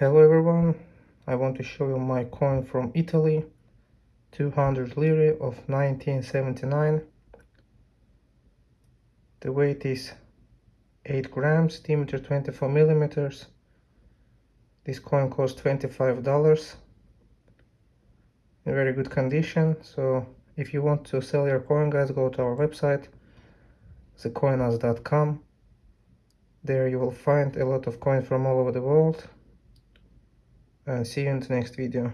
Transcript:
Hello everyone, I want to show you my coin from Italy, 200 lire of 1979. The weight is 8 grams, diameter 24 millimeters. This coin cost $25 in very good condition. So if you want to sell your coin guys, go to our website, thecoinaz.com. There you will find a lot of coins from all over the world see you in the next video